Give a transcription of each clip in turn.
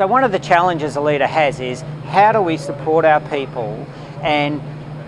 So one of the challenges a leader has is how do we support our people and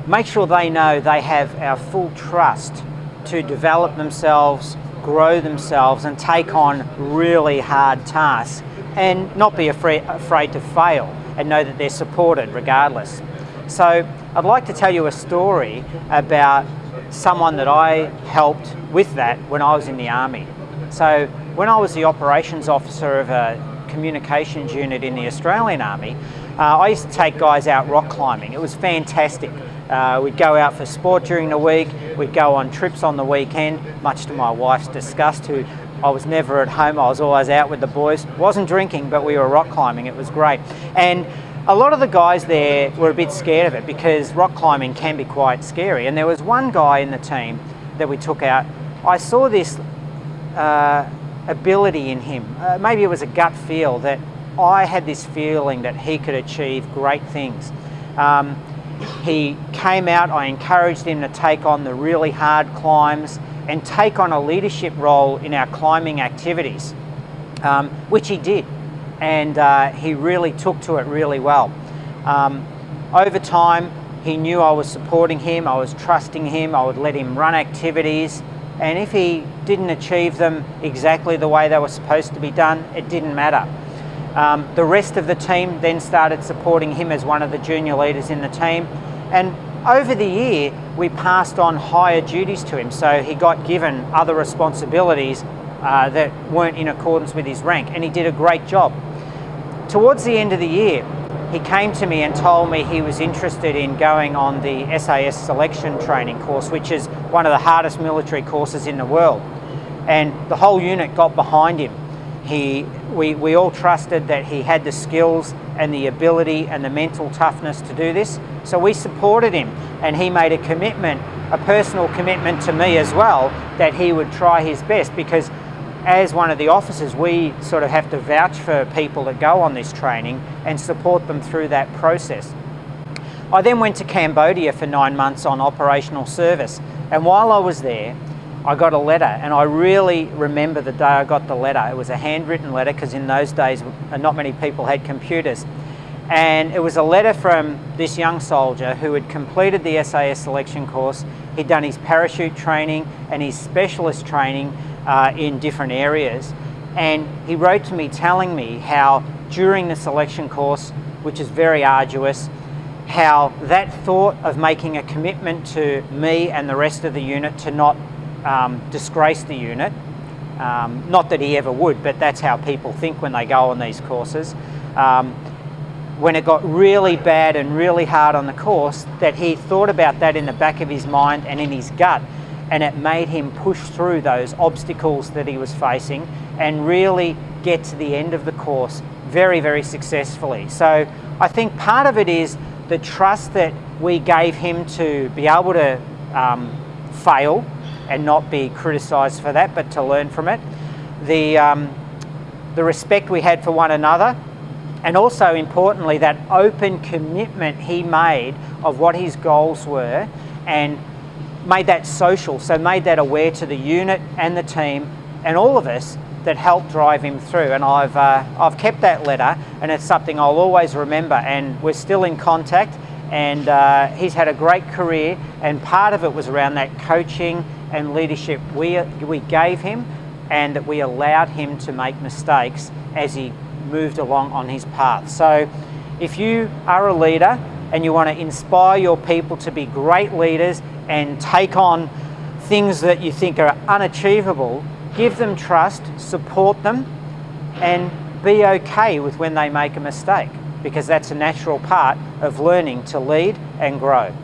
make sure they know they have our full trust to develop themselves, grow themselves and take on really hard tasks and not be afraid, afraid to fail and know that they're supported regardless. So I'd like to tell you a story about someone that I helped with that when I was in the Army. So when I was the operations officer of a communications unit in the Australian Army, uh, I used to take guys out rock climbing. It was fantastic. Uh, we'd go out for sport during the week, we'd go on trips on the weekend, much to my wife's disgust, who I was never at home, I was always out with the boys. Wasn't drinking, but we were rock climbing, it was great. And a lot of the guys there were a bit scared of it because rock climbing can be quite scary. And there was one guy in the team that we took out. I saw this uh, ability in him. Uh, maybe it was a gut feel that I had this feeling that he could achieve great things. Um, he came out, I encouraged him to take on the really hard climbs and take on a leadership role in our climbing activities, um, which he did. And uh, he really took to it really well. Um, over time, he knew I was supporting him, I was trusting him, I would let him run activities, and if he didn't achieve them exactly the way they were supposed to be done, it didn't matter. Um, the rest of the team then started supporting him as one of the junior leaders in the team. And over the year, we passed on higher duties to him. So he got given other responsibilities uh, that weren't in accordance with his rank, and he did a great job. Towards the end of the year, he came to me and told me he was interested in going on the SAS selection training course, which is one of the hardest military courses in the world. And the whole unit got behind him. He, we, we all trusted that he had the skills and the ability and the mental toughness to do this. So we supported him and he made a commitment, a personal commitment to me as well, that he would try his best because as one of the officers, we sort of have to vouch for people that go on this training and support them through that process. I then went to Cambodia for nine months on operational service. And while I was there, I got a letter and I really remember the day I got the letter. It was a handwritten letter because in those days, uh, not many people had computers. And it was a letter from this young soldier who had completed the SAS selection course. He'd done his parachute training and his specialist training uh, in different areas. And he wrote to me telling me how during the selection course, which is very arduous, how that thought of making a commitment to me and the rest of the unit to not um, disgrace the unit, um, not that he ever would, but that's how people think when they go on these courses. Um, when it got really bad and really hard on the course, that he thought about that in the back of his mind and in his gut and it made him push through those obstacles that he was facing and really get to the end of the course very, very successfully. So I think part of it is the trust that we gave him to be able to um, fail and not be criticised for that, but to learn from it. The, um, the respect we had for one another, and also importantly, that open commitment he made of what his goals were and made that social, so made that aware to the unit and the team and all of us that helped drive him through. And I've, uh, I've kept that letter and it's something I'll always remember and we're still in contact and uh, he's had a great career and part of it was around that coaching and leadership we, we gave him and that we allowed him to make mistakes as he moved along on his path. So if you are a leader and you want to inspire your people to be great leaders and take on things that you think are unachievable, give them trust, support them, and be okay with when they make a mistake because that's a natural part of learning to lead and grow.